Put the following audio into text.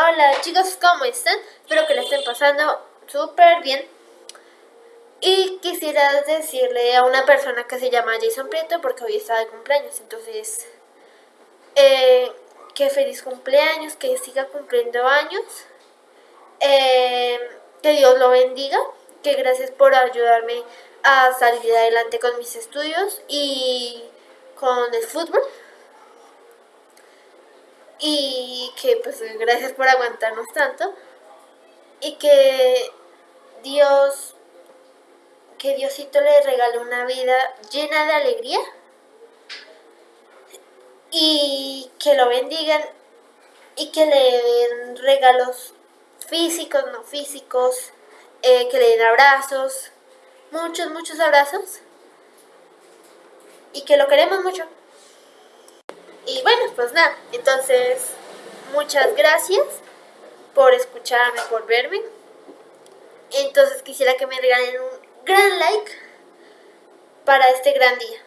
Hola chicos, ¿cómo están? Espero que la estén pasando súper bien. Y quisiera decirle a una persona que se llama Jason Prieto porque hoy está de cumpleaños. Entonces, eh, que feliz cumpleaños, que siga cumpliendo años. Eh, que Dios lo bendiga. Que gracias por ayudarme a salir adelante con mis estudios y con el fútbol y que pues gracias por aguantarnos tanto. Y que Dios, que Diosito le regale una vida llena de alegría. Y que lo bendigan y que le den regalos físicos, no físicos, eh, que le den abrazos, muchos, muchos abrazos. Y que lo queremos mucho. Pues nada, entonces muchas gracias por escucharme, por verme. Entonces quisiera que me regalen un gran like para este gran día.